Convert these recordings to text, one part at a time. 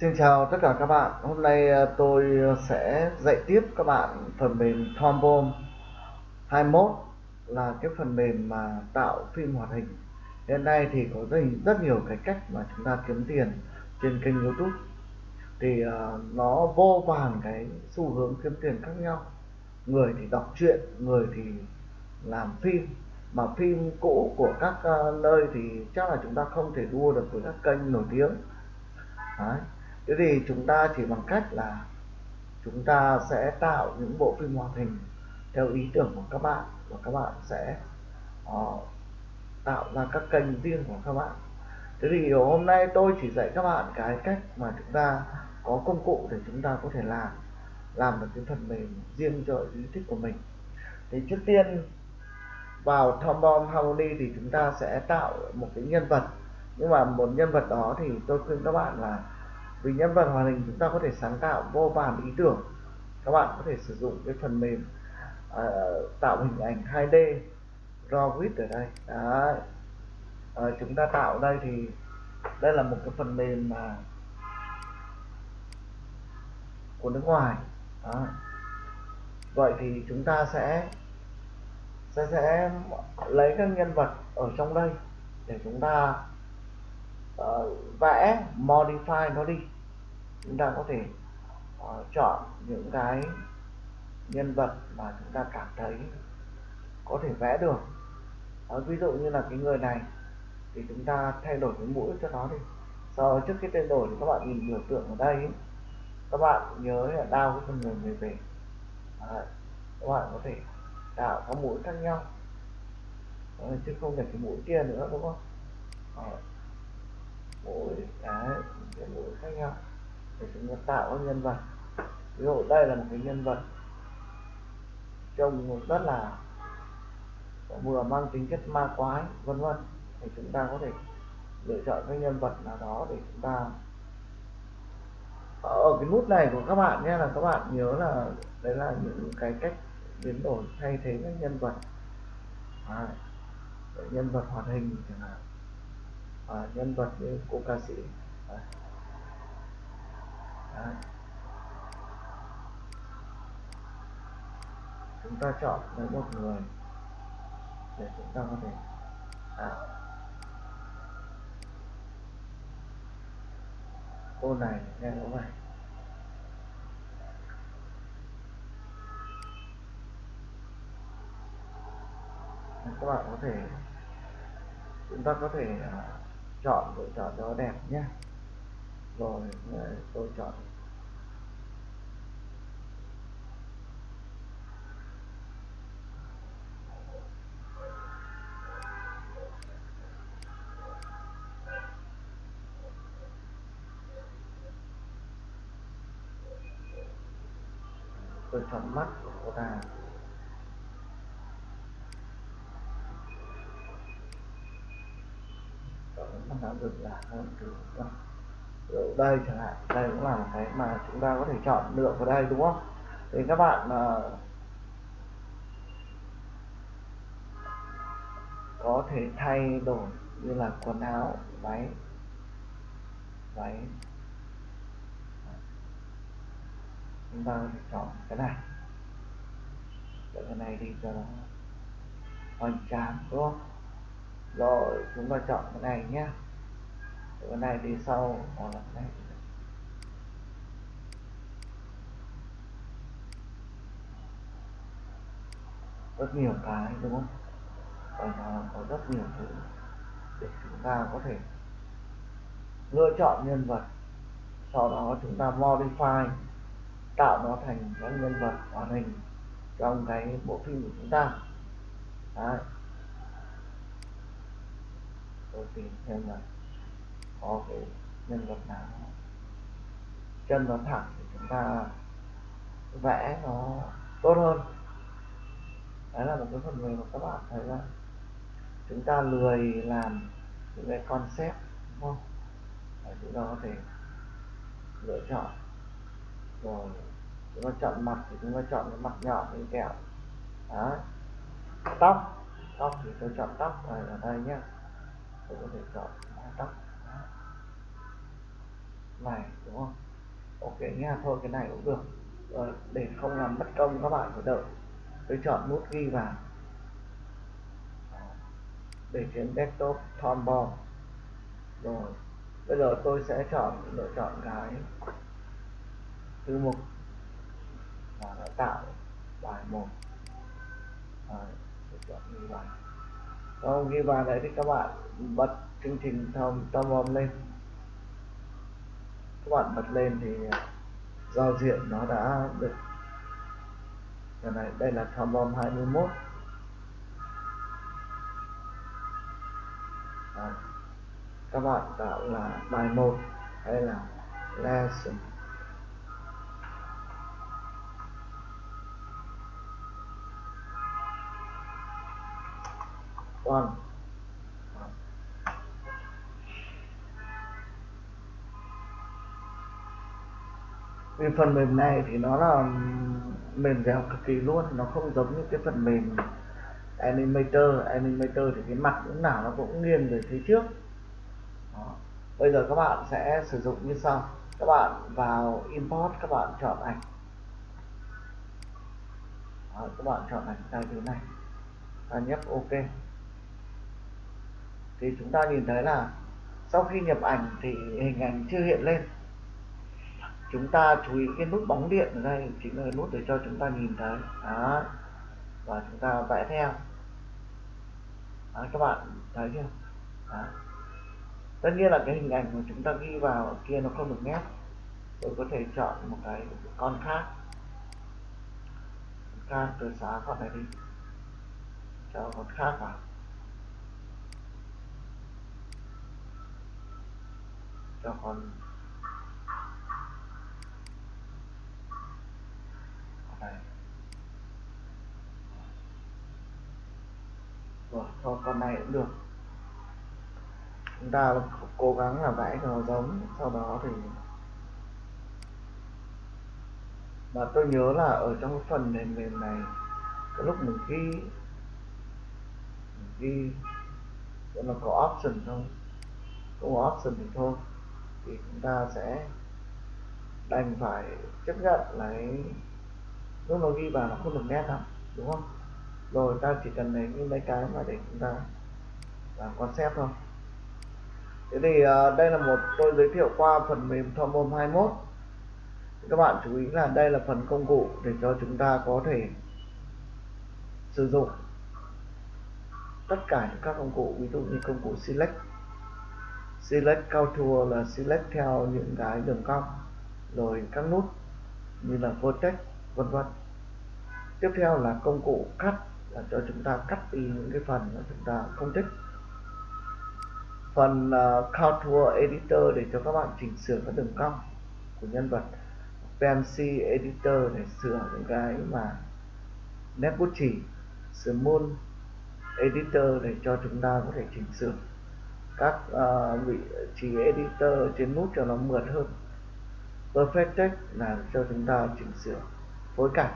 Xin chào tất cả các bạn. Hôm nay ờ, tôi ờ, sẽ dạy tiếp các bạn phần mềm Trombone 21 là cái phần mềm mà tạo phim hoạt hình. Hiện nay thì có rất, rất nhiều cái cách mà chúng ta kiếm tiền trên kênh YouTube. Thì uh, nó vô vàn cái xu hướng kiếm tiền khác nhau. Người thì đọc truyện, người thì làm phim. Mà phim cũ của các uh, nơi thì chắc là chúng ta không thể đua được với các kênh nổi tiếng. Đấy thế thì chúng ta chỉ bằng cách là chúng ta sẽ tạo những bộ phim hoạt hình theo ý tưởng của các bạn và các bạn sẽ uh, tạo ra các kênh riêng của các bạn. Thế thì hôm nay tôi chỉ dạy các bạn cái cách mà chúng ta có công cụ để chúng ta có thể làm làm được cái phần mềm riêng cho ý thích của mình. Thì trước tiên vào Tombom Harmony thì chúng ta sẽ tạo một cái nhân vật. Nhưng mà một nhân vật đó thì tôi khuyên các bạn là vì nhân vật hoạt hình chúng ta có thể sáng tạo vô vàn ý tưởng. Các bạn có thể sử dụng cái phần mềm uh, tạo hình ảnh 2D Rawit ở đây. Đấy. Uh, chúng ta tạo đây thì đây là một cái phần mềm mà của nước ngoài. Đó. vậy thì chúng ta sẽ sẽ sẽ lấy các nhân vật ở trong đây để chúng ta Ờ, uh, vẽ modify nó đi. Chúng ta có thể uh, chọn những cái nhân vật mà chúng ta cảm thấy có thể vẽ được. Uh, ví dụ như là cái người này thì chúng ta thay đổi cái mũi cho nó đi. Sau trước khi thay đổi thì các bạn nhìn biểu tượng ở đây các bạn nhớ là đao cái phần mềm về về các bạn có thể tạo các mũi khác nhau. Đấy, chứ không để cái mũi kia nữa đúng không? Đấy mỗi cái cái mũi khác nhau. Để chúng ta tạo các nhân vật. Ví dụ đây là một cái nhân vật trông rất là vừa mang tính chất ma quái vân vân. Thì chúng ta có thể lựa chọn cái nhân vật nào đó để chúng ta ở cái nút này của các bạn nhé là các bạn nhớ là đấy là những cái cách biến đổi thay thế các nhân vật. À, nhân vật hoạt hình chẳng hạn à, nhân vật như cô ca sĩ à. Đấy. chúng ta chọn lấy một người để chúng ta có thể à, cô này nghe nó vậy các bạn có thể chúng ta có thể uh, chọn tôi chọn cho đẹp nhé. Rồi ờ, tôi chọn. Tôi chọn mắt của cô ta. Chọn là hơn từ ở đây chẳng hạn đây cũng là một cái mà chúng ta có thể chọn lựa vào đây đúng không? Thì các bạn uh, có thể thay đổi như là quần áo váy váy. Chúng ta có thể chọn cái này. Chọn cái này đi cho nó hoành tráng đúng không? Rồi chúng ta chọn cái này nhé chỗ này đi sau hoặc là này rất nhiều cái, đúng không? Và nó có rất nhiều thứ để chúng ta có thể lựa chọn nhân vật, sau đó chúng ta modify, tạo nó thành các nhân vật hoàn hình trong cái bộ phim của chúng ta. Đấy. tôi tìm xem là có cái nhân vật nào. Chân nó thẳng thì chúng ta vẽ nó tốt hơn. Đấy là một cái phần mềm mà các bạn thấy là chúng ta lười làm những cái concept, đúng không? Để chúng ta có thể lựa chọn. Rồi, chúng ta chọn mặt thì chúng ta chọn cái mặt nhỏ như kẹo. Đó tóc. Tóc thì tôi chọn tóc này ở đây nhé tôi có thể chọn tóc này đúng không? Ok nha thôi cái này cũng được. Rồi để không làm mất công các bạn phải đợi. Tôi chọn nút ghi vào. Để trên desktop Tomball rồi bây giờ tôi sẽ chọn lựa chọn cái thư mục và nó tạo bài một. Rồi, tôi chọn ghi vào. Không ghi vào đấy thì các bạn bật chương trình thông Tomball lên các bạn bật lên thì à, giao diện nó đã được đây này đây là trombom 21 à, các bạn tạo là bài 1 hay là lesson. One. Vì phần mềm này thì nó là mềm dẻo cực kỳ luôn. Nó không giống như cái phần mềm animator. Animator thì cái mặt lúc nào nó cũng nghiêng về phía trước. Đó. bây giờ các bạn sẽ sử dụng như sau. Các bạn vào import các bạn chọn ảnh. Đó, các bạn chọn ảnh tại thứ này. Ta nhấp ok. Thì chúng ta nhìn thấy là sau khi nhập ảnh thì hình ảnh chưa hiện lên chúng ta chú ý cái nút bóng điện ở đây chính là nút để cho chúng ta nhìn thấy. Đó. Và chúng ta vẽ theo. Đó, các bạn thấy chưa? Đó. tất nhiên là cái hình ảnh mà chúng ta ghi vào kia nó không được nét. Tôi có thể chọn một cái con khác. Khác tôi xóa con này đi. Cho con khác vào. Cho con này rồi cho con này cũng được. Chúng ta cố gắng là vẽ cho nó giống, sau đó thì mà tôi nhớ là ở trong cái phần nền mềm này, cái lúc mình ghi mình ghi nó có option thôi. Không có option thì thôi. Thì chúng ta sẽ đành phải chấp nhận lấy lúc nó ghi vào nó không được nét lắm đúng không? Rồi ta chỉ cần lấy những mấy cái mà để chúng ta làm concept thôi. Thế thì uh, đây là một tôi giới thiệu qua phần mềm Thomom 21 các bạn chú ý là đây là phần công cụ để cho chúng ta có thể sử dụng tất cả những các công cụ ví dụ như công cụ select. Select contour là select theo những cái đường cong rồi các nút như là vertex vân vân. Tiếp theo là công cụ cắt là cho chúng ta cắt đi những cái phần mà chúng ta không thích. Phần à, uh, contour editor để cho các bạn chỉnh sửa các đường cong của nhân vật. Pencil editor để sửa những cái mà nét bút chỉ small editor để cho chúng ta có thể chỉnh sửa. Các uh, vị trí editor trên nút cho nó mượt hơn. Perfect text là cho chúng ta chỉnh sửa phối cảnh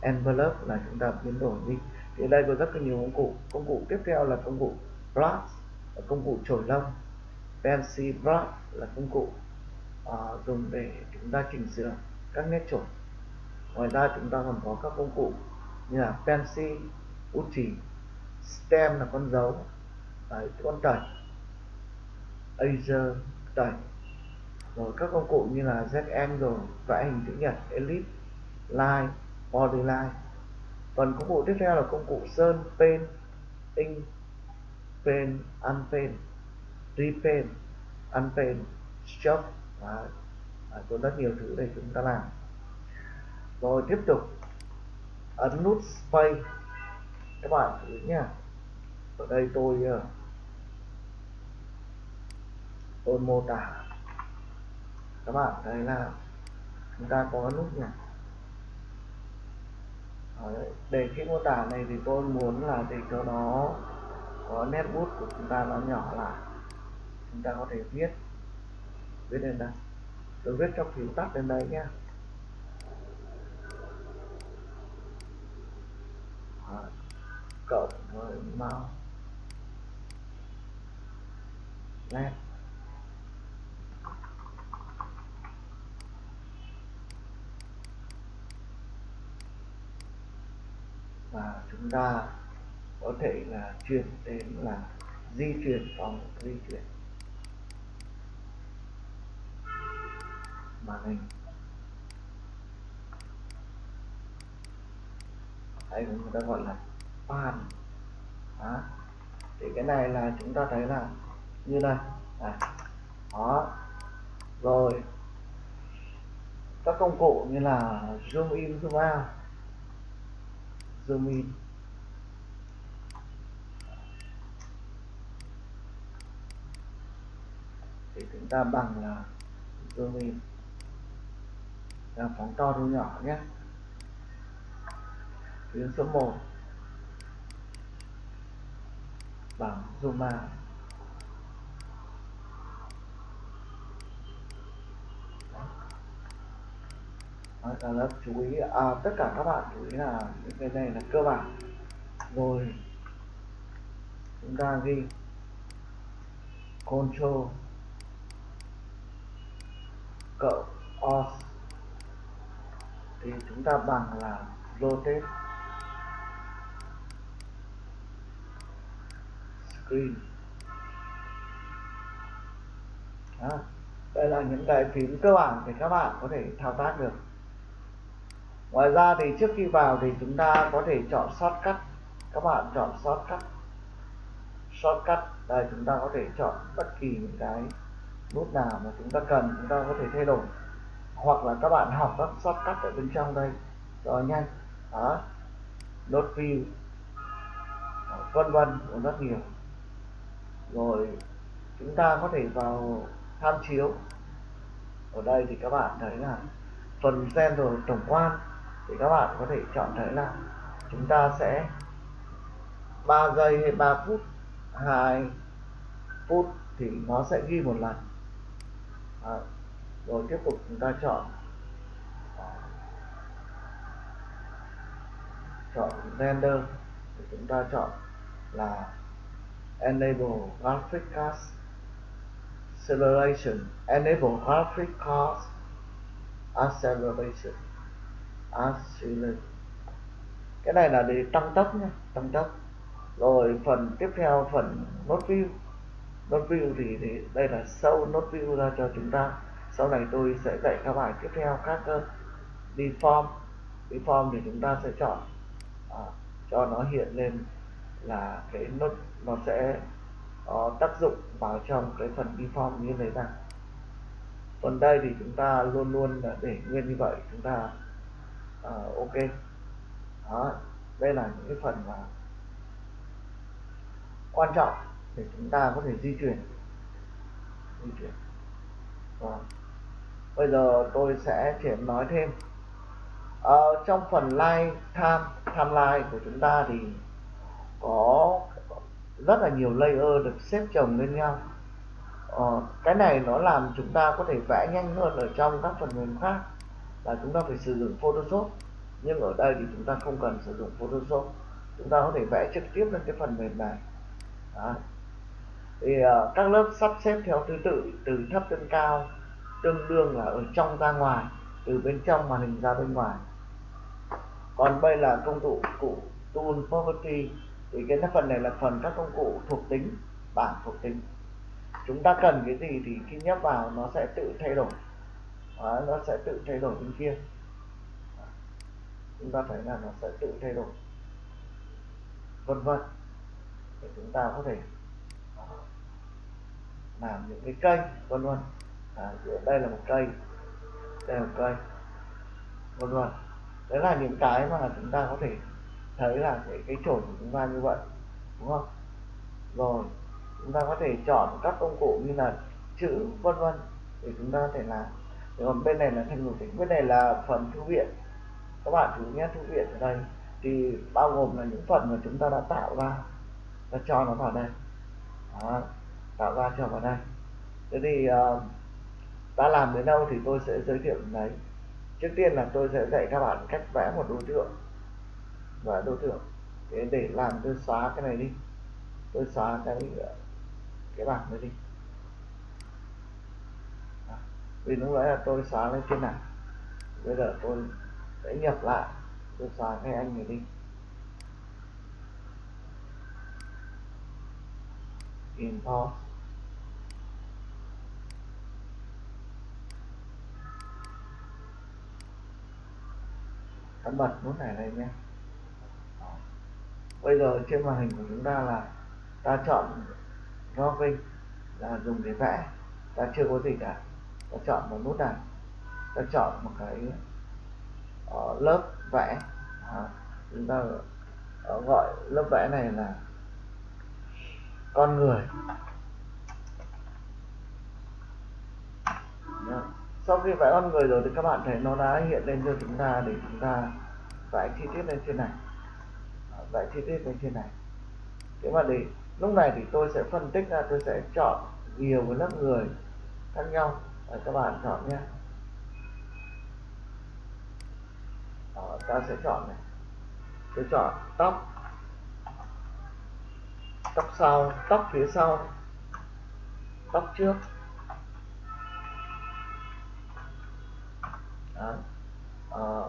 envelope là chúng ta biến đổi đi. Thì đây có rất là nhiều công cụ. Công cụ tiếp theo là công cụ brush là công cụ chổi lông. Pencil brush là công cụ uh, dùng để chúng ta chỉnh sửa các nét chổi ngoài ra chúng ta còn có các công cụ như là pencil bút chỉ stem là con dấu. Đấy, con tẩy eraser tẩy. Rồi các công cụ như là ZN rồi vẽ hình chữ nhật ellipse line polyline. phần công cụ tiếp theo là công cụ sơn pen ink pen unpen repaint, unpen stroke và À, có rất nhiều thứ để chúng ta làm. Rồi tiếp tục. Ấn nút space. Các bạn thử nhé ở đây tôi ờ, tôi mô tả. Các bạn thấy là chúng ta có nút nhỉ Ờ, để cái mô tả này thì tôi muốn là để cho nó có nét bút của chúng ta nó nhỏ lại. Chúng ta có thể viết. Viết lên đây. Tôi viết trong phím tắt lên đây nhé. Ờ, cộng với nét. Và chúng ta có thể là chuyển đến là di chuyển phòng, di chuyển màn hình. Hay người ta gọi là pan. Đó. thì cái này là chúng ta thấy là như này. À. đó. Rồi. Các công cụ như là zoom in, zoom out zoom in. Thì chúng ta bằng là zoom in. Là phóng to thu nhỏ nhé. Tuyến số 1 bằng zoom out. Đó, cả lớp chú ý. À, tất cả các bạn chú ý là những cái này là cơ bản. Rồi chúng ta ghi. Control. Cộng off thì chúng ta bằng là rotate. Screen. Đó. đây là những cái phím cơ bản để các bạn có thể thao tác được ngoài ra thì trước khi vào thì chúng ta có thể chọn shortcut các bạn chọn shortcut shortcut đây chúng ta có thể chọn bất kỳ những cái nút nào mà chúng ta cần, chúng ta có thể thay đổi. Hoặc là các bạn học các shortcut ở bên trong đây. Cho nhanh. Đó. Nốt view. Vân vân rất nhiều. Rồi chúng ta có thể vào tham chiếu. Ở đây thì các bạn thấy là phần gen rồi, tổng quan thì các bạn có thể chọn thế là chúng ta sẽ 3 giây hay 3 phút 2 phút thì nó sẽ ghi một lần. À, rồi tiếp tục chúng ta chọn à, chọn render. Thì chúng ta chọn là enable graphic card acceleration enable graphic card acceleration acceleration cái này là để tăng tốc nhé tăng tốc rồi phần tiếp theo phần nốt view. Nốt view thì, thì đây là sâu nốt view ra cho chúng ta. Sau này tôi sẽ dạy các bài tiếp theo các cơ. Deform deform thì chúng ta sẽ chọn à, cho nó hiện lên là cái nốt nó sẽ có tác dụng vào trong cái phần deform như thế này còn đây thì chúng ta luôn luôn để nguyên như vậy. Chúng ta uh, ok. Đó đây là những cái phần mà quan trọng để chúng ta có thể di chuyển. Di chuyển. Và bây giờ tôi sẽ chuyển nói thêm. À, trong phần line time timeline của chúng ta thì có rất là nhiều layer được xếp chồng lên nhau. À, cái này nó làm chúng ta có thể vẽ nhanh hơn ở trong các phần mềm khác là chúng ta phải sử dụng Photoshop. Nhưng ở đây thì chúng ta không cần sử dụng Photoshop. Chúng ta có thể vẽ trực tiếp lên cái phần mềm này. Đó. thì uh, các lớp sắp xếp theo thứ tự từ thấp đến cao tương đương là ở trong ra ngoài từ bên trong màn hình ra bên ngoài. Còn đây là công cụ cụ tool property thì cái phần này là phần các công cụ thuộc tính bảng thuộc tính. Chúng ta cần cái gì thì khi nhấp vào nó sẽ tự thay đổi. Đó, nó sẽ tự thay đổi bên kia. Chúng ta thấy là nó sẽ tự thay đổi. Vân vân. Để chúng ta có thể làm những cái cây vân vân. À, đây là một cây đây là một cây vân vân. Đấy là những cái mà chúng ta có thể thấy là cái cái chổi của chúng ta như vậy đúng không? Rồi chúng ta có thể chọn các công cụ như là chữ vân vân để chúng ta có thể làm còn bên này là thành ngục tính bên này là phần thư viện. Các bạn chú nhé thư viện ở đây. Thì bao gồm là những phần mà chúng ta đã tạo ra ta cho nó vào đây. Đó, tạo ra cho vào đây. Thế thì uh, ta làm đến đâu thì tôi sẽ giới thiệu đấy. Trước tiên là tôi sẽ dạy các bạn cách vẽ một đối tượng và đối tượng. Thế để làm tôi xóa cái này đi. Tôi xóa cái cái bảng này đi vì lúc nãy là tôi xóa lên trên này. Bây giờ tôi sẽ nhập lại. Tôi xóa cái anh này đi. Import ta bật nút này lên nhé. Bây giờ trên màn hình của chúng ta là ta chọn drawing là dùng để vẽ. Ta chưa có gì cả ta chọn một nút này. Ta chọn một cái uh, lớp vẽ. À, chúng ta uh, gọi lớp vẽ này là con người. Sau khi vẽ con người rồi thì các bạn thấy nó đã hiện lên cho chúng ta để chúng ta vẽ chi tiết lên trên này. Vẽ chi tiết lên trên này. Thế mà để lúc này thì tôi sẽ phân tích ra tôi sẽ chọn nhiều cái lớp người khác nhau và các bạn chọn nhé. Đó, ta sẽ chọn này. Tôi chọn tóc. Tóc sau tóc phía sau. Tóc trước. Đó. À,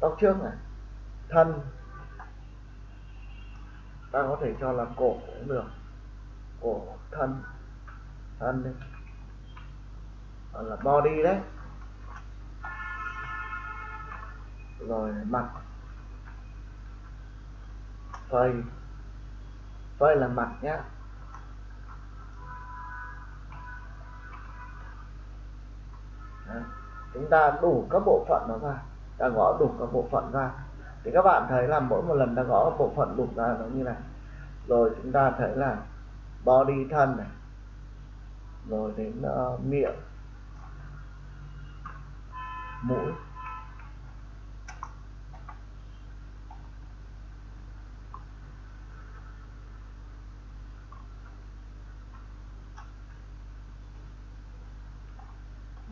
tóc trước này. Thân. Ta có thể cho là cổ cũng được. Cổ thân. Thân đi gọi là body đấy. Rồi mặt. Phơi phơi là mặt nhá. Đấy. chúng ta đủ các bộ phận nó ra. Ta gõ đủ các bộ phận ra. Thì các bạn thấy là mỗi một lần ta gõ bộ phận đủ ra nó như này. Rồi chúng ta thấy là body thân này. Rồi đến uh, miệng mỗi.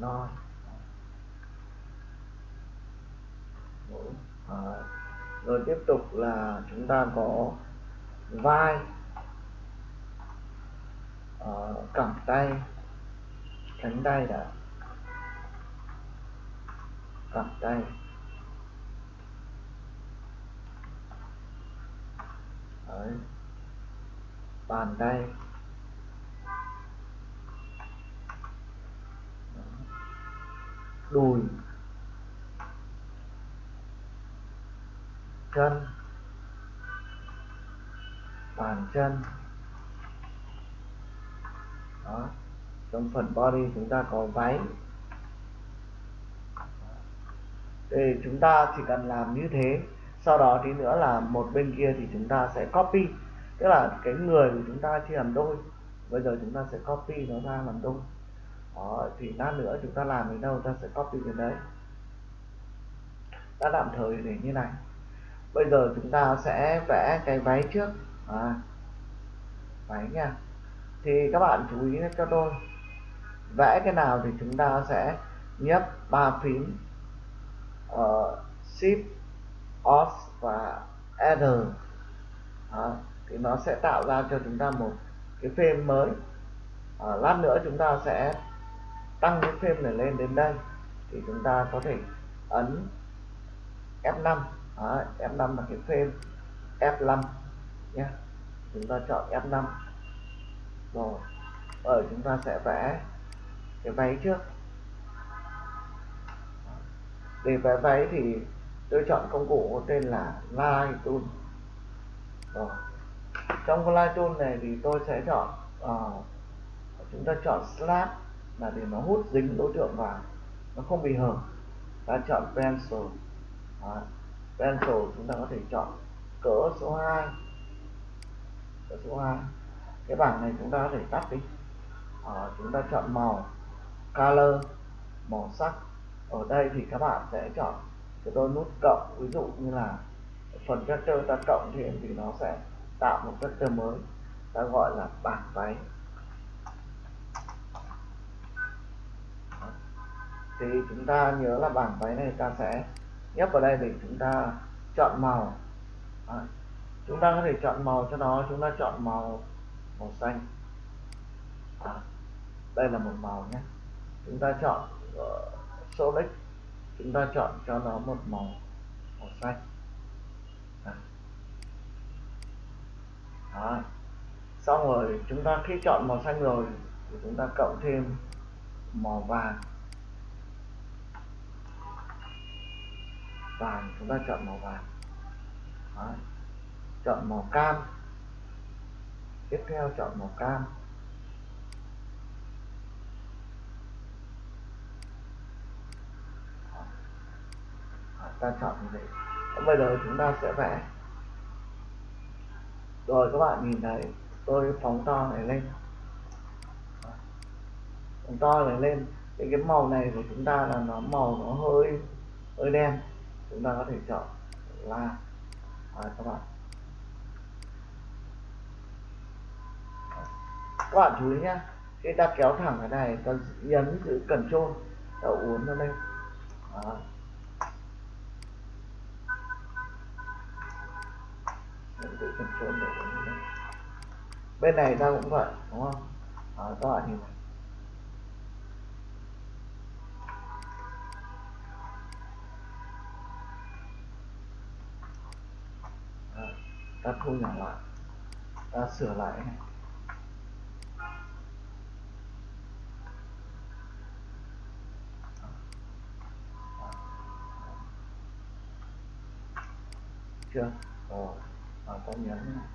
Rồi. À, rồi. Tiếp tục là chúng ta có vai. À, cẳng tay. Cánh tay đã tận tay. Đấy. bàn tay. Đùi. Chân. Bàn chân. Đó. Trong phần body chúng ta có váy thì chúng ta chỉ cần làm như thế sau đó tí nữa là một bên kia thì chúng ta sẽ copy. Tức là cái người của chúng ta chia làm đôi bây giờ chúng ta sẽ copy nó ra làm đôi. Đó, thì lát nữa chúng ta làm đến đâu ta sẽ copy đến đấy. Ta tạm thời để như này. Bây giờ chúng ta sẽ vẽ cái váy trước. À, váy nha. Thì các bạn chú ý cho tôi. Vẽ cái nào thì chúng ta sẽ nhấp ba phím. Ờ, uh, shift alt và Enter đó, thì nó sẽ tạo ra cho chúng ta một cái frame mới. À, lát nữa chúng ta sẽ tăng cái frame này lên đến đây. Thì chúng ta có thể ấn F5 à, F5 là cái frame F5 nhé. Chúng ta chọn F5 rồi ở chúng ta sẽ vẽ cái váy trước để vẽ váy thì tôi chọn công cụ có tên là Light Tool rồi ờ, trong cái Light Tool này thì tôi sẽ chọn uh, chúng ta chọn Slab là để nó hút dính đối tượng vào nó không bị hở. Ta chọn Pencil. Đó. Pencil chúng ta có thể chọn cỡ số 2 cỡ số 2 cái bảng này chúng ta có thể tắt đi. À, chúng ta chọn màu color màu sắc ở đây thì các bạn sẽ chọn cho tôi nút cộng ví dụ như là phần vector ta cộng thêm thì nó sẽ tạo một vector mới ta gọi là bảng váy. Thì chúng ta nhớ là bảng váy này ta sẽ nhấp vào đây để chúng ta chọn màu. À, chúng ta có thể chọn màu cho nó chúng ta chọn màu màu xanh. À, đây là một màu nhé. Chúng ta chọn uh, solid chúng ta chọn cho nó một màu màu xanh à. Đó. xong rồi, chúng ta khi chọn màu xanh rồi, thì chúng ta cộng thêm màu vàng vàng, chúng ta chọn màu vàng Đó. chọn màu cam tiếp theo chọn màu cam ta chọn như vậy bây giờ chúng ta sẽ vẽ. Rồi các bạn nhìn thấy tôi phóng to này lên. Phóng to này lên. Thì cái màu này của chúng ta là nó màu nó hơi hơi đen. Chúng ta có thể chọn là à, các bạn. Các bạn chú ý nhé khi ta kéo thẳng cái này ta nhấn giữ cần trôn ta uốn nó lên. Đó. Giữ cần được để uốn bên này ta cũng vậy đúng không? À, các bạn nhìn này à, ta thu nhỏ lại. Ta sửa lại này. Chưa? Có và ta này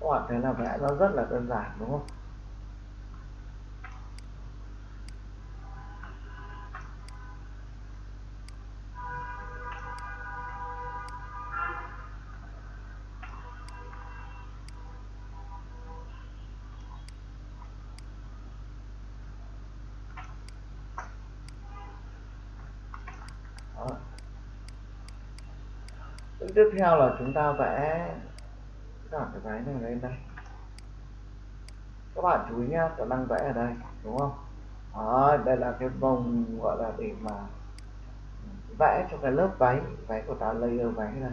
các bạn thấy là vẽ nó rất là đơn giản, đúng không? Tiếp theo là chúng ta vẽ cả cái váy này lên đây. Các bạn chú ý nhá tôi đang vẽ ở đây đúng không? Đó, đây là cái vòng gọi là để mà vẽ cho cái lớp váy váy của ta layer váy này.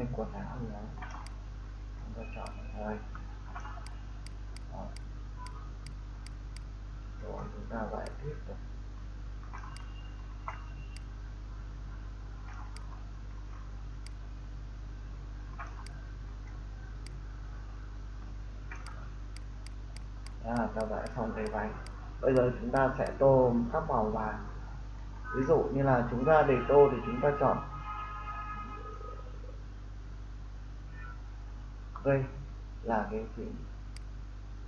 Nó quần áo gì đó chúng ta chọn ở đây rồi. Chúng ta vẽ tiếp tục. À, ta vẽ xong cái váy bây giờ chúng ta sẽ tô các màu vàng ví dụ như là chúng ta để tô thì chúng ta chọn đây là cái phím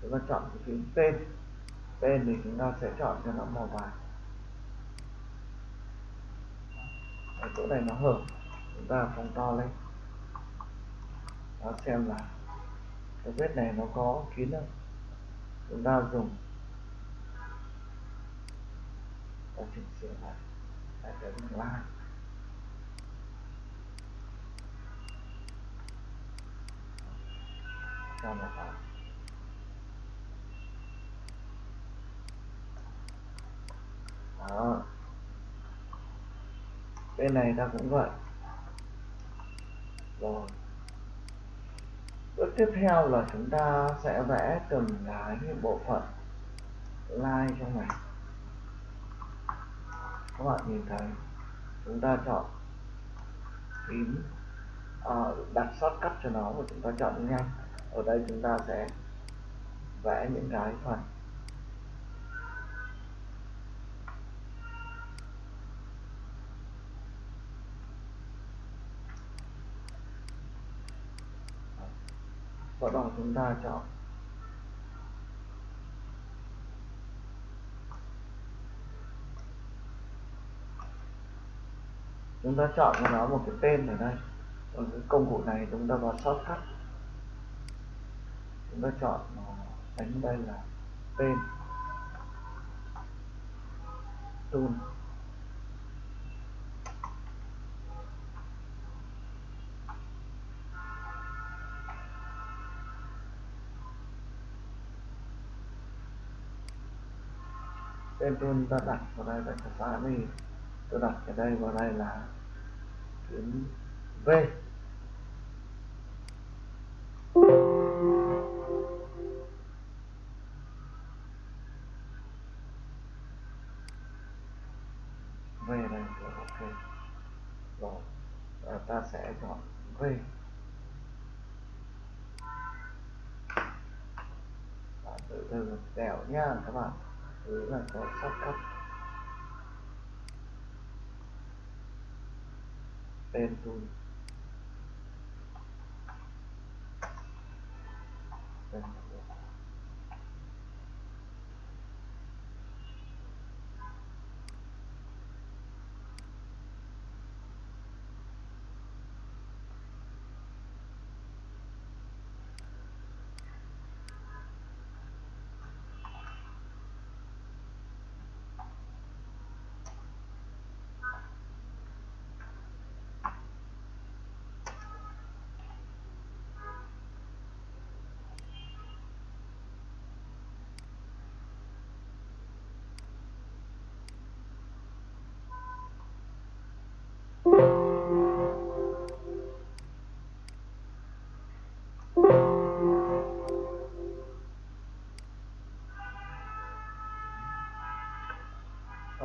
chúng ta chọn cái phím tên. Tên thì chúng ta sẽ chọn cho nó màu vàng. Ở chỗ này nó hở, chúng ta phóng to lên. Đó xem là cái vết này nó có kín không chúng ta dùng ta chỉnh sửa lại. Lại cái lai cho nó vào đó bên này ta cũng vậy. Rồi. Bước tiếp theo là chúng ta sẽ vẽ từng cái bộ phận line trong này. Các bạn nhìn thấy chúng ta chọn phím uh, ờ, đặt shortcut cho nó và chúng ta chọn nhanh ở đây chúng ta sẽ vẽ những cái phần. Sau đó chúng ta chọn. Chúng ta chọn cho nó một cái tên ở đây. Còn cái công cụ này chúng ta vào shortcut chúng ta chọn ờ, đánh đây là tên. Tool tên tool ta đặt vào đây là cái đi tôi đặt ở đây vào đây là tuyến V. V đây rồi ok. Rồi à, ta sẽ chọn V và từ từ dẻo nha các bạn. Thứ là có sắp cấp. Tên tool tên tool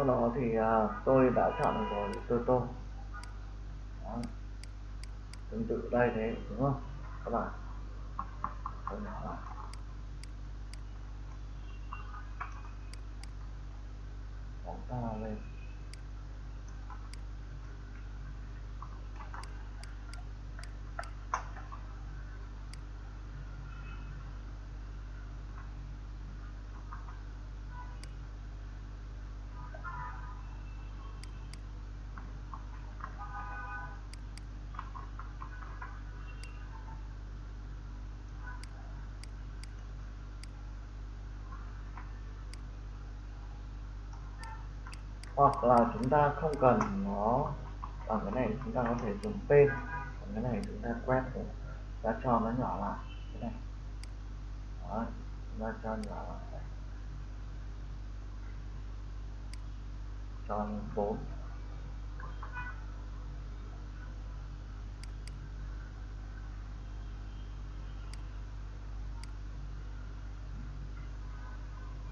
đó thì uh, tôi đã chọn được rồi tôi tô đó. tương tự đây thế đúng không? Các bạn. Tôi nhỏ lại bóng ta lên. Hoặc là chúng ta không cần nó bằng cái này, chúng ta có thể dùng tên còn cái này chúng ta quét để ta cho nó nhỏ lại, cái này. Đó, chúng ta cho nhỏ lại. Cho lên 4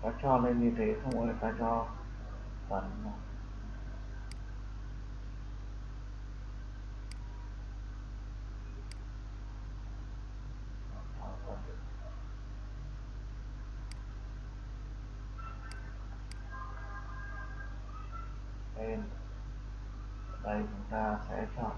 ta cho lên như thế, xong rồi ta cho phần tên đây chúng ta sẽ chọn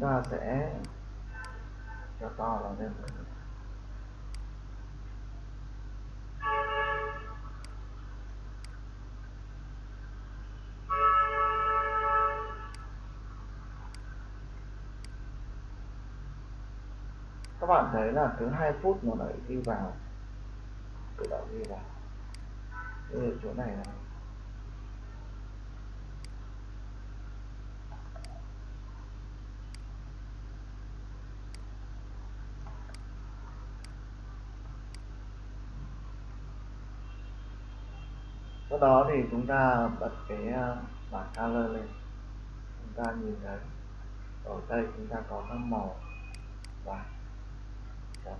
chúng ta sẽ cho to vào lên các bạn thấy là cứ 2 phút nó lại ghi vào, tự động ghi vào. Ở chỗ này này sau đó thì chúng ta bật cái à, bảng color lên. Chúng ta nhìn thấy ở đây chúng ta có các màu vàng trắng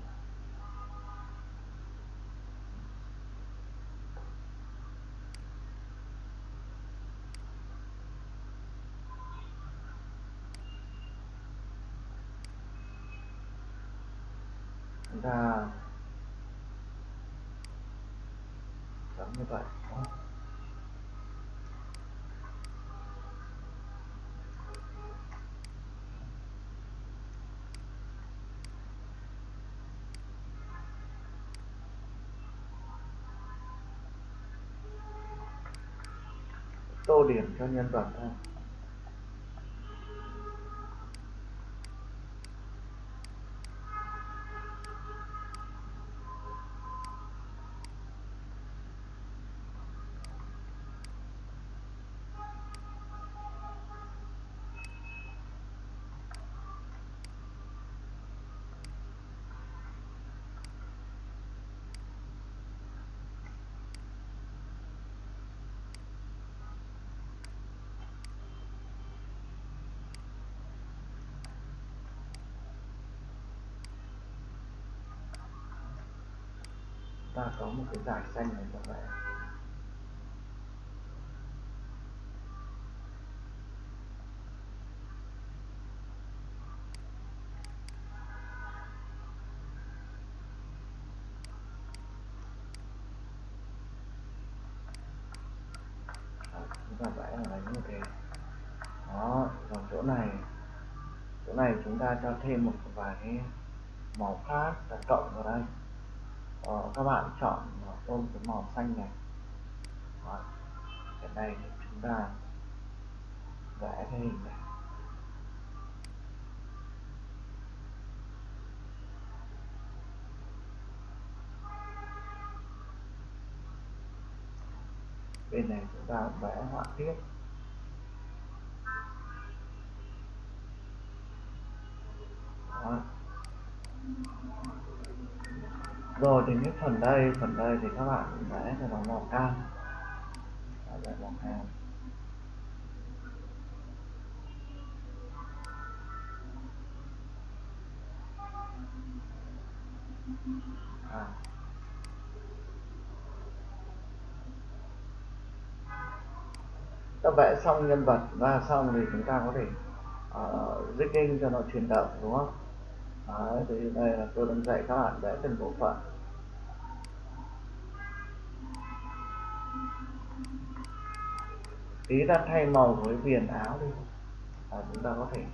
chúng ta giống như vậy đó tô điểm cho nhân vật thôi ta có một cái giải xanh này các bạn, chúng ta vẽ là đây như thế. Đó còn chỗ này. Chỗ này chúng ta cho thêm một vài cái màu khác ta cộng vào đây ờ, các bạn chọn ờ, ôm cái màu xanh này. Đó. cái này chúng ta vẽ cái hình này. Bên này chúng ta vẽ họa tiết Đó rồi thì cái phần đây phần đây thì các bạn vẽ cho nó màu cam vẽ màu cam à. ta vẽ xong nhân vật và xong thì chúng ta có thể ờ, uh, rigging cho nó chuyển động đúng không? Đấy, thì đây là tôi đang dạy các bạn vẽ từng bộ phận. Tí ta thay màu với viền áo đi. À, chúng ta có thể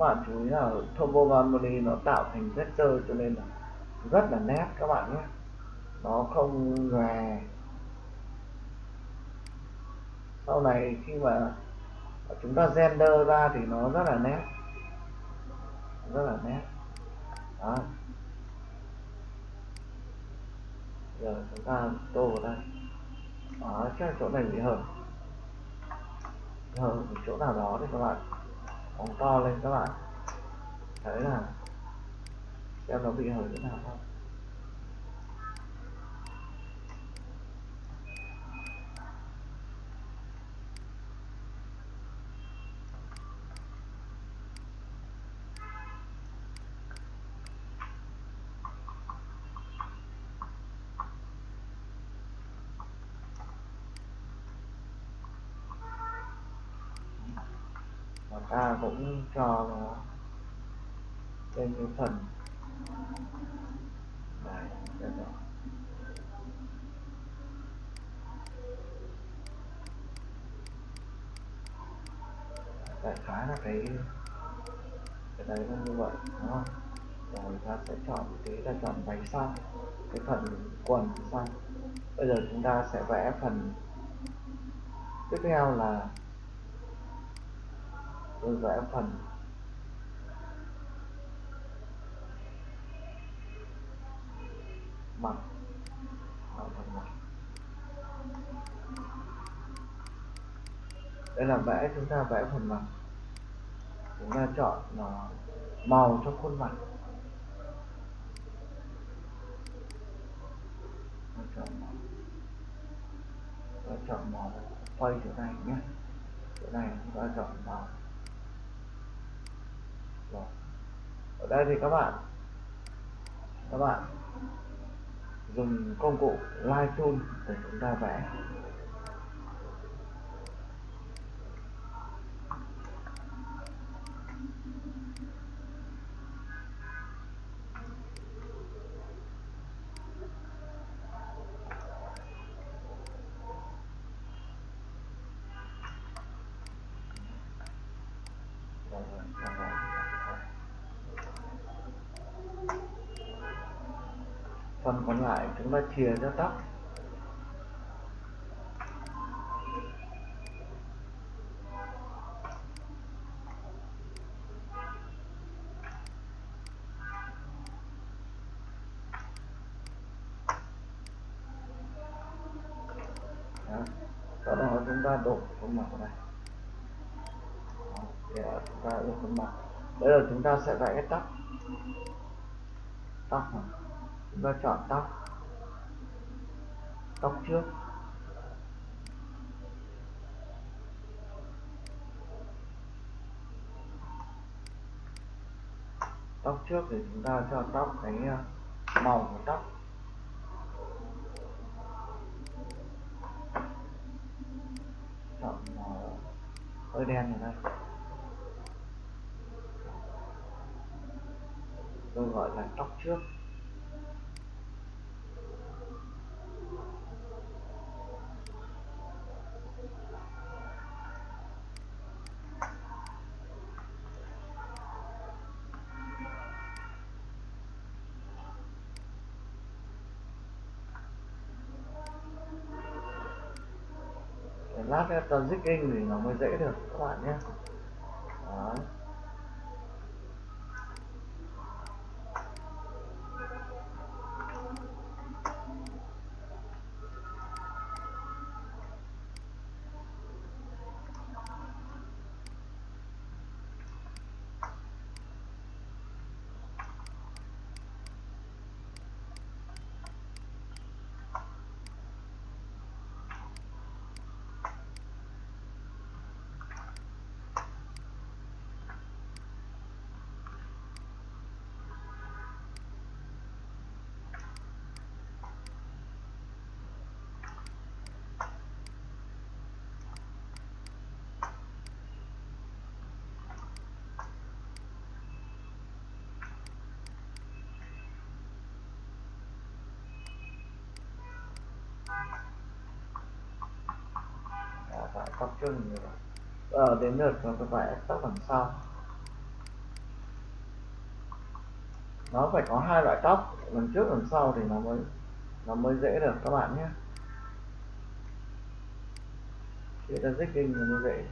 bạn chú ý là Turbo Harmony nó tạo thành vector cho nên là rất là nét các bạn nhé. Nó không nhòe sau này khi mà chúng ta render ra thì nó rất là nét. Rất là nét. Đó. Giờ chúng ta tô vào đây. Đó, chắc chỗ này bị hở. Hở chỗ nào đó thì các bạn phóng to lên các bạn. Thấy là xem nó bị hở thế nào không và ta cũng nó trên cái phần này đây đó đại khái là cái cái đấy nó như vậy, đúng không? Rồi ta sẽ chọn cái là chọn váy xanh cái phần quần xanh bây giờ chúng ta sẽ vẽ phần tiếp theo là tôi vẽ phần mặt phần mặt đây là vẽ chúng ta vẽ phần mặt chúng ta chọn màu cho khuôn mặt. Chọn màu. Chọn màu. Quay chỗ này nhé. Chỗ này chúng ta chọn màu. Vâng. ở đây thì các bạn các bạn dùng công cụ Lightroom để chúng ta vẽ phần còn lại chúng ta chìa cho tóc Đó. sau đó chúng ta đổ khuôn mặt này. Để chúng ta đổ khuôn mặt bây giờ chúng ta sẽ vẽ cái tóc tóc chúng ta chọn tóc tóc trước. Tóc trước thì chúng ta cho tóc cái ờ, màu của tóc. Chọn màu hơi đen ở đây. Tôi gọi là tóc trước. Theo tờ nữa thì nó mới dễ được các bạn nhé Đấy. Đó, vẽ tóc ờ, đến lượt nó phải vẽ tóc đằng sau nó phải có hai loại tóc lần trước lần sau thì nó mới nó mới dễ được các bạn nhé. Khi ta dích kinh thì mới dễ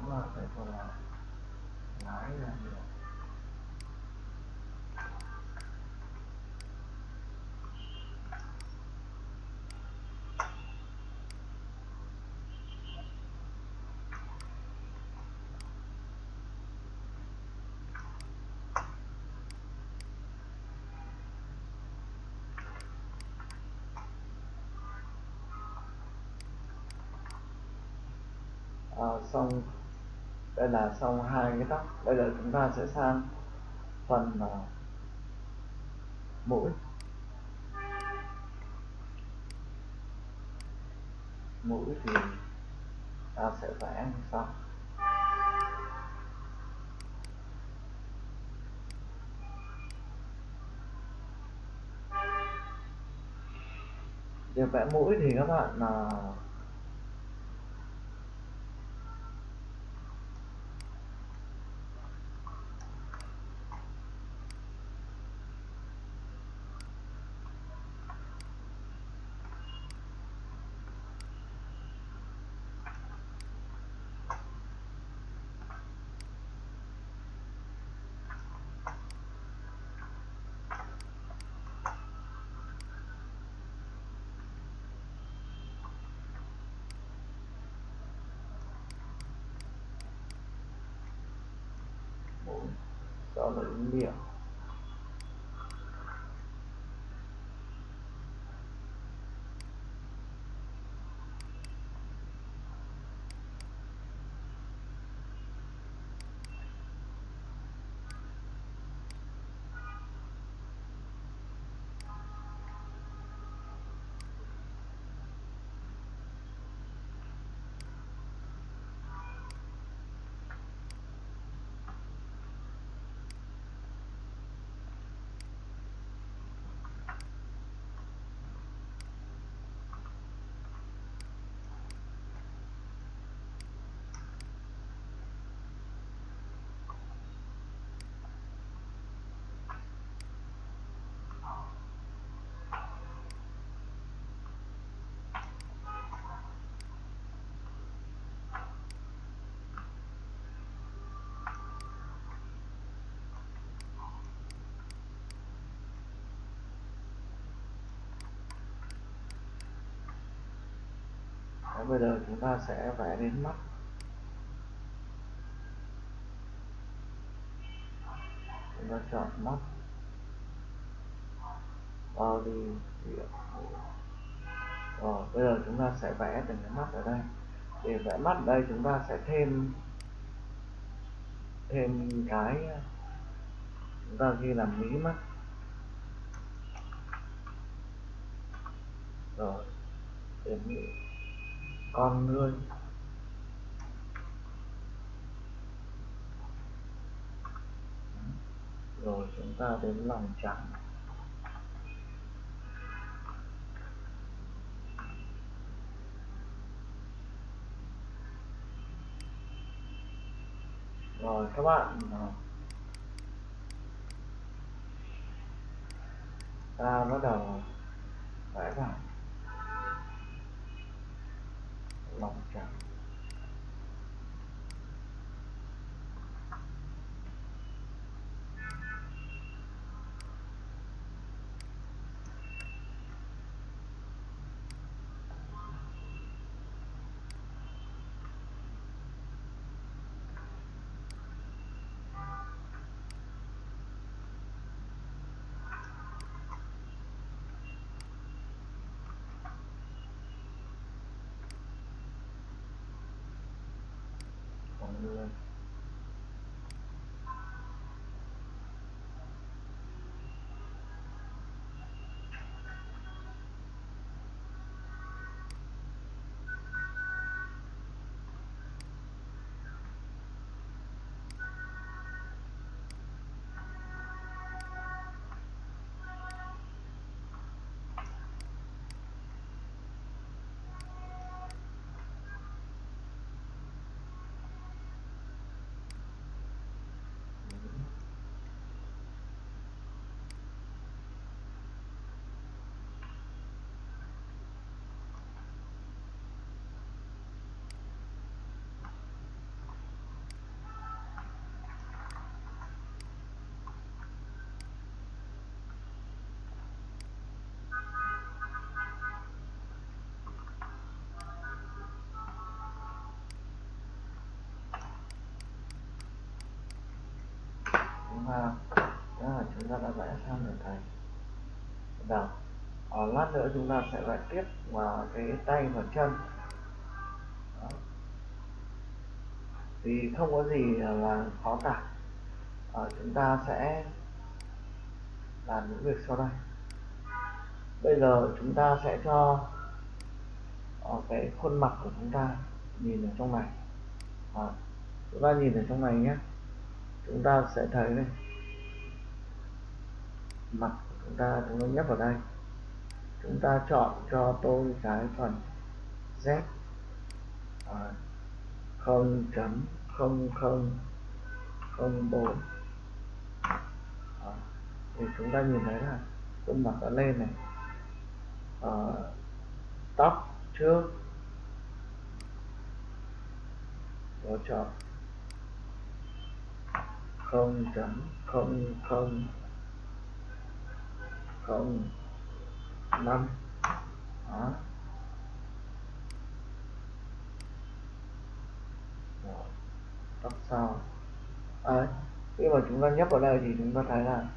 đúng rồi phải thôi là lái ra được à, xong đây là xong hai cái tóc. Bây giờ chúng ta sẽ sang phần uh, mũi. Mũi thì ta sẽ vẽ như sau. Để vẽ mũi thì các bạn là uh, bây giờ chúng ta sẽ vẽ đến mắt. Chúng ta chọn mắt. Body điểm rồi, bây giờ chúng ta sẽ vẽ từng cái mắt ở đây. Để vẽ mắt ở đây chúng ta sẽ thêm thêm cái, chúng ta ghi là mí mắt. Rồi để mí con ngươi. Rồi chúng ta đến lòng trắng rồi các bạn à, ta bắt đầu vẽ vào lòng trào con hoa. Đó là chúng ta đã vẽ xong rồi thầy đầu ở lát nữa chúng ta sẽ vẽ tiếp vào cái tay và chân. Đó. thì không có gì là khó cả. À, chúng ta sẽ làm những việc sau đây. Bây giờ chúng ta sẽ cho ở cái khuôn mặt của chúng ta nhìn ở trong này. À, chúng ta nhìn ở trong này nhé chúng ta sẽ thấy này. Mặt của chúng ta chúng ta nhấp vào đây. Chúng ta chọn cho tôi cái phần z. À, không chấm không không không bốn. À, thì chúng ta nhìn thấy là khuôn mặt đã lên này. À, tóc trước. Rồi chọn không chấm không không không năm. Đó. Tóc sau. À, khi mà chúng ta nhấp vào đây thì chúng ta thấy là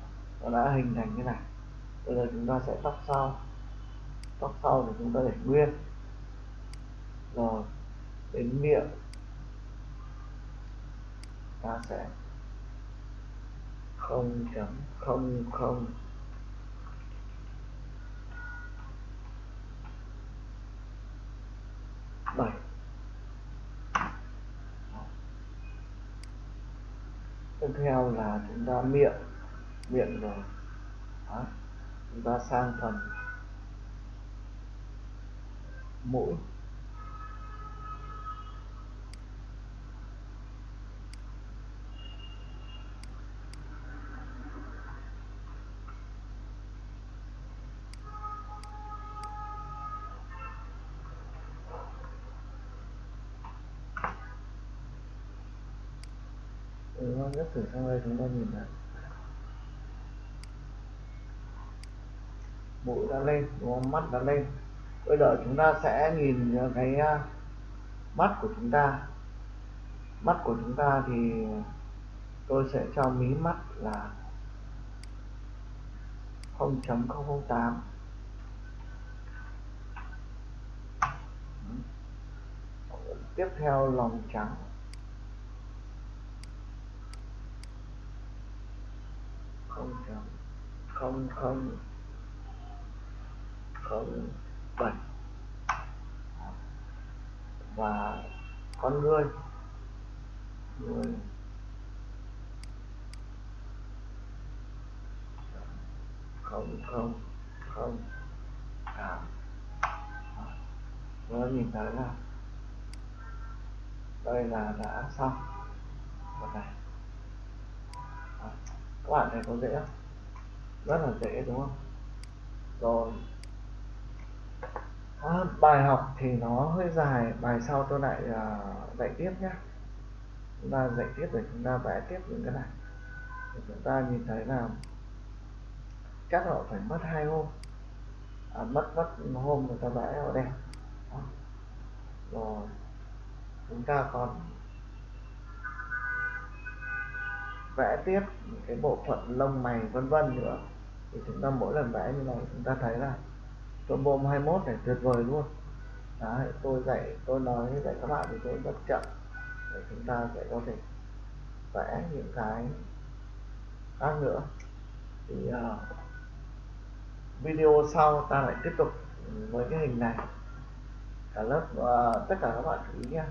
nó đã hình thành như này. Bây giờ chúng ta sẽ tóc sau. Tóc sau thì chúng ta để nguyên. Rồi đến miệng. Ta sẽ không chấm, không không. Bảy. Tiếp theo là chúng ta miệng miệng rồi. Đó. chúng ta sang phần mũi. Đúng không? Thử sang đây chúng ta nhìn thấy mũi đã lên, đúng không? mắt đã lên bây giờ chúng ta sẽ nhìn cái à, mắt của chúng ta mắt của chúng ta thì tôi sẽ cho mí mắt là 0.008 tiếp theo lòng trắng không không không không bẩn và con người người không không không cảm. Nó nhìn thấy là đây là đã xong. Một này các bạn thấy có dễ không? Rất là dễ đúng không? Rồi. À, bài học thì nó hơi dài. Bài sau tôi lại uh, dạy tiếp nhé chúng ta dạy tiếp để chúng ta vẽ tiếp những cái này. Để chúng ta nhìn thấy là chắc họ phải mất hai hôm. À, mất mất hôm người ta vẽ họ đẹp rồi. Chúng ta còn vẽ tiếp cái bộ phận lông mày vân vân nữa. Thì chúng ta mỗi lần vẽ như này chúng ta thấy là combo bom 21 này tuyệt vời luôn. Đấy, tôi dạy tôi nói dạy các bạn thì tôi rất chậm. Để chúng ta sẽ có thể vẽ những cái khác nữa. Thì uh, video sau ta lại tiếp tục với cái hình này. Cả lớp uh, tất cả các bạn chú ý nha.